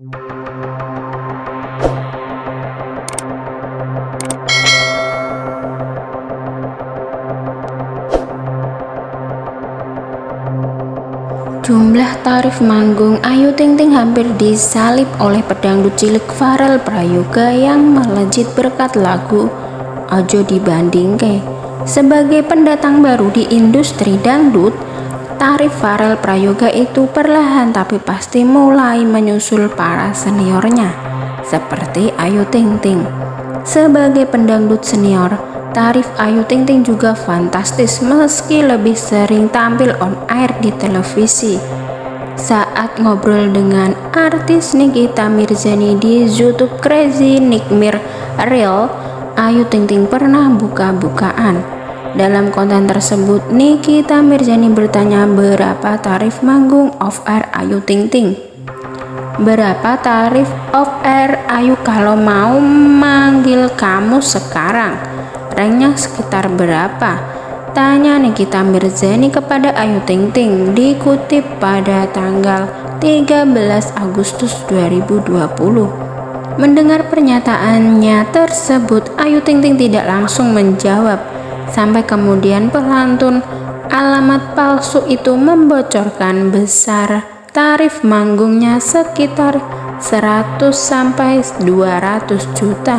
Jumlah tarif manggung Ayu Ting Ting hampir disalip oleh pedangdut cilik Farel Prayoga yang melejit berkat lagu Ajo Dibandingke. Sebagai pendatang baru di industri dangdut, tarif Farel Prayoga itu perlahan tapi pasti mulai menyusul para seniornya, seperti Ayu Ting Ting. Sebagai pendangdut senior, Tarif Ayu Ting Ting juga fantastis meski lebih sering tampil on air di televisi. Saat ngobrol dengan artis Nikita Mirzani di YouTube Crazy Nikmir Real, Ayu Ting Ting pernah buka-bukaan. Dalam konten tersebut, Nikita Mirzani bertanya berapa tarif manggung off air Ayu Ting Ting. Berapa tarif off air Ayu kalau mau manggil kamu sekarang? ranknya sekitar berapa? Tanya Nikita Mirzani kepada Ayu Ting Ting dikutip pada tanggal 13 Agustus 2020. Mendengar pernyataannya tersebut, Ayu Ting Ting tidak langsung menjawab. Sampai kemudian pelantun alamat palsu itu membocorkan besar tarif manggungnya sekitar 100 sampai 200 juta.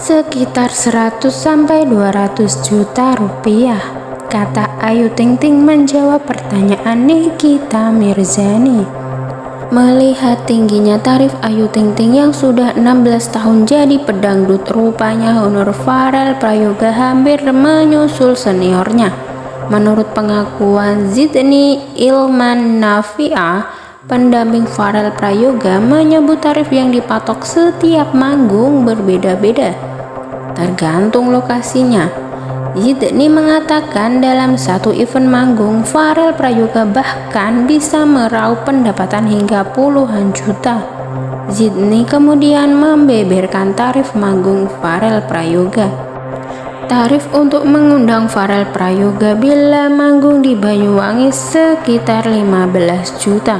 Sekitar 100 sampai 200 juta rupiah kata Ayu Ting Ting menjawab pertanyaan Nikita Mirzani melihat tingginya tarif Ayu Ting Ting yang sudah 16 tahun jadi pedangdut rupanya honor Farel Prayoga hampir menyusul seniornya menurut pengakuan Zidni Ilman Nafia pendamping Farel Prayoga menyebut tarif yang dipatok setiap manggung berbeda-beda tergantung lokasinya. Zidni mengatakan dalam satu event manggung, Farel Prayoga bahkan bisa meraup pendapatan hingga puluhan juta. Zidni kemudian membeberkan tarif manggung Farel Prayoga. Tarif untuk mengundang Farel Prayoga bila manggung di Banyuwangi sekitar 15 juta.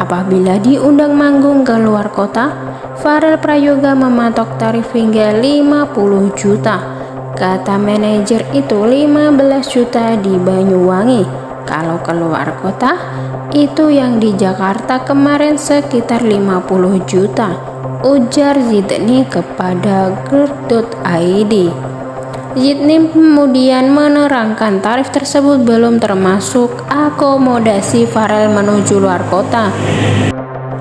Apabila diundang manggung ke luar kota, Farel Prayoga mematok tarif hingga 50 juta. Kata manajer itu 15 juta di Banyuwangi. Kalau keluar kota, itu yang di Jakarta kemarin sekitar 50 juta. Ujar Zidni kepada Gerd.id. Zidni kemudian menerangkan tarif tersebut belum termasuk akomodasi Farel menuju luar kota.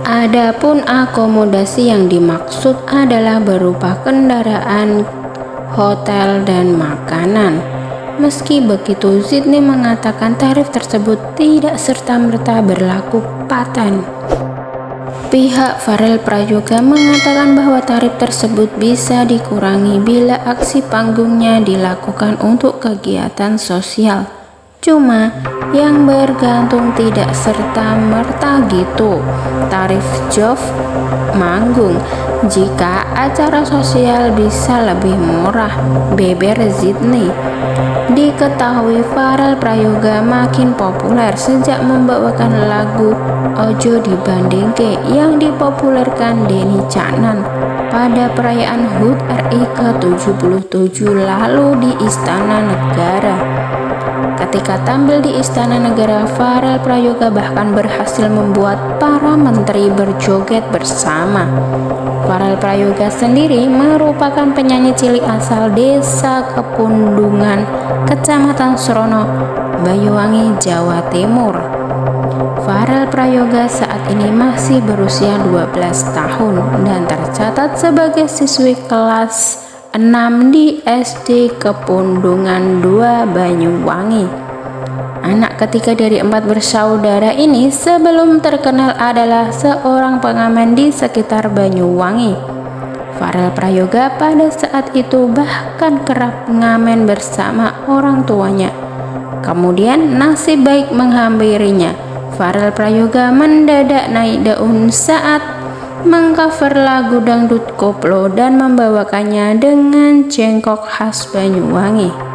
Adapun akomodasi yang dimaksud adalah berupa kendaraan, hotel, dan makanan. Meski begitu, Sydney mengatakan tarif tersebut tidak serta-merta berlaku paten. Pihak Farel Prayoga mengatakan bahwa tarif tersebut bisa dikurangi bila aksi panggungnya dilakukan untuk kegiatan sosial. Cuma yang bergantung tidak serta-merta gitu tarif job manggung jika acara sosial bisa lebih murah beber Zidni. Diketahui Farel Prayoga makin populer sejak membawakan lagu Ojo Dibandingke yang dipopulerkan Denny Caknan pada perayaan HUT RI ke-77 lalu di Istana Negara Ketika tampil di Istana Negara, Farel Prayoga bahkan berhasil membuat para menteri berjoget bersama. Farel Prayoga sendiri merupakan penyanyi cilik asal desa Kepundungan, Kecamatan Srono, Banyuwangi, Jawa Timur. Farel Prayoga saat ini masih berusia 12 tahun dan tercatat sebagai siswi kelas 6 di SD Kepundungan 2 Banyuwangi. Anak ketiga dari empat bersaudara ini sebelum terkenal adalah seorang pengamen di sekitar Banyuwangi. Farel Prayoga pada saat itu bahkan kerap mengamen bersama orang tuanya. Kemudian nasib baik menghampirinya. Farel Prayoga mendadak naik daun saat mengcover lagu dangdut koplo dan membawakannya dengan jengkok khas Banyuwangi.